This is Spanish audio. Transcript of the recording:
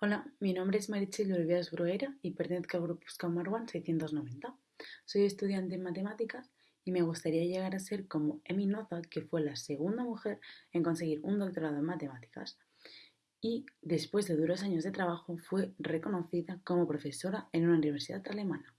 Hola, mi nombre es Marichel Oliveras Bruera y pertenezco al grupo One 690. Soy estudiante en matemáticas y me gustaría llegar a ser como Emi Noza, que fue la segunda mujer en conseguir un doctorado en matemáticas y después de duros años de trabajo fue reconocida como profesora en una universidad alemana.